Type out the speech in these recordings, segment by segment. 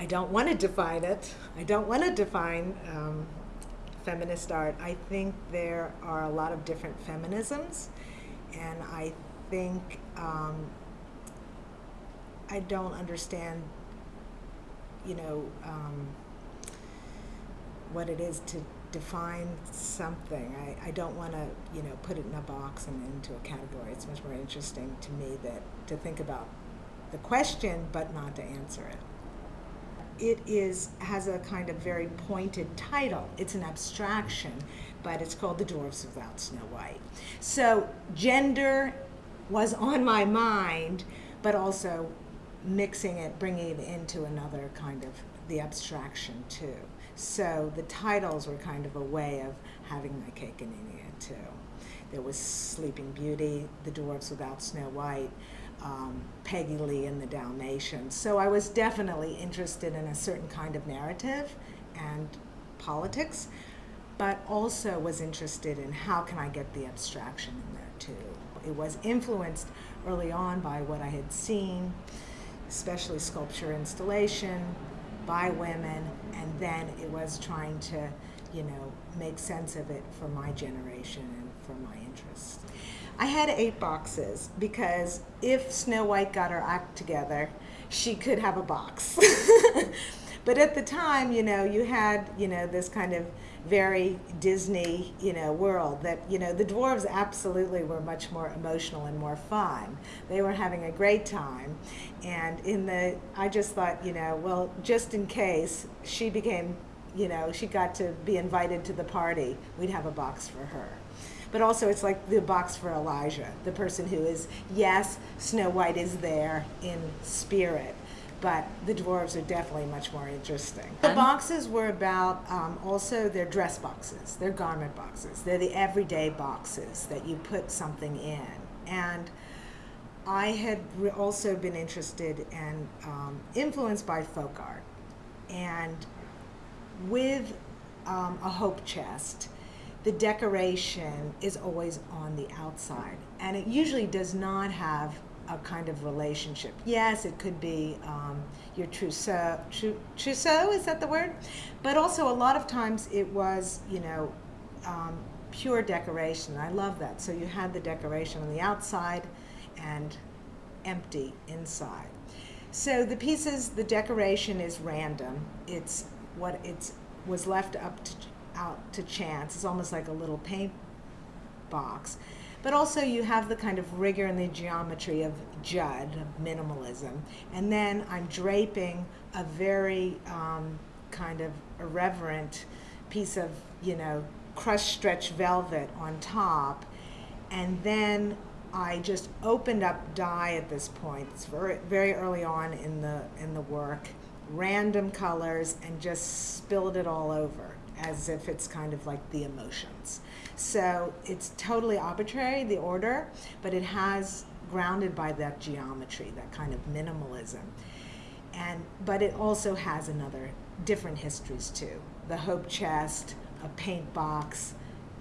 I don't want to define it. I don't want to define um, feminist art. I think there are a lot of different feminisms, and I think um, I don't understand, you know, um, what it is to define something. I, I don't want to, you know, put it in a box and into a category. It's much more interesting to me that to think about the question, but not to answer it it is has a kind of very pointed title. It's an abstraction, but it's called The Dwarfs Without Snow White. So gender was on my mind, but also mixing it, bringing it into another kind of the abstraction too. So the titles were kind of a way of having my cake and eating it too. There was Sleeping Beauty, The Dwarfs Without Snow White, um, Peggy Lee and the Dalmatians. So I was definitely interested in a certain kind of narrative and politics, but also was interested in how can I get the abstraction in there too. It was influenced early on by what I had seen, especially sculpture installation by women, and then it was trying to, you know, make sense of it for my generation and for my interests. I had eight boxes because if Snow White got her act together, she could have a box. but at the time, you know, you had, you know, this kind of very Disney, you know, world that, you know, the dwarves absolutely were much more emotional and more fun. They were having a great time. And in the, I just thought, you know, well, just in case she became, you know, she got to be invited to the party, we'd have a box for her but also it's like the box for Elijah, the person who is, yes, Snow White is there in spirit, but the dwarves are definitely much more interesting. The boxes were about um, also they're dress boxes, they're garment boxes, they're the everyday boxes that you put something in. And I had also been interested and um, influenced by folk art. And with um, a hope chest, the decoration is always on the outside. And it usually does not have a kind of relationship. Yes, it could be um, your trousseau, trousseau, is that the word? But also a lot of times it was, you know, um, pure decoration. I love that. So you had the decoration on the outside and empty inside. So the pieces, the decoration is random. It's what it's was left up to out to chance. It's almost like a little paint box. But also you have the kind of rigor and the geometry of Judd, of minimalism. And then I'm draping a very um, kind of irreverent piece of, you know, crushed stretch velvet on top. And then I just opened up dye at this point. It's very, very early on in the, in the work. Random colors and just spilled it all over as if it's kind of like the emotions. So it's totally arbitrary, the order, but it has grounded by that geometry, that kind of minimalism. And, but it also has another different histories too. The Hope Chest, a paint box,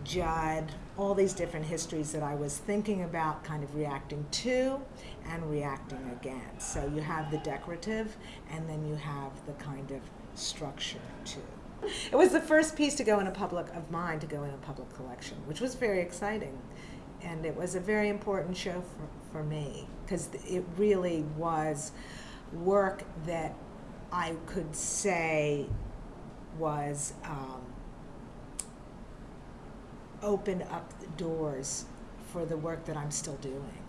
Judd, all these different histories that I was thinking about kind of reacting to and reacting against. So you have the decorative and then you have the kind of structure too it was the first piece to go in a public of mine to go in a public collection, which was very exciting, and it was a very important show for, for me because it really was work that I could say was um, opened up the doors for the work that I'm still doing.